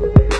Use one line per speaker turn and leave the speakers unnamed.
Lord.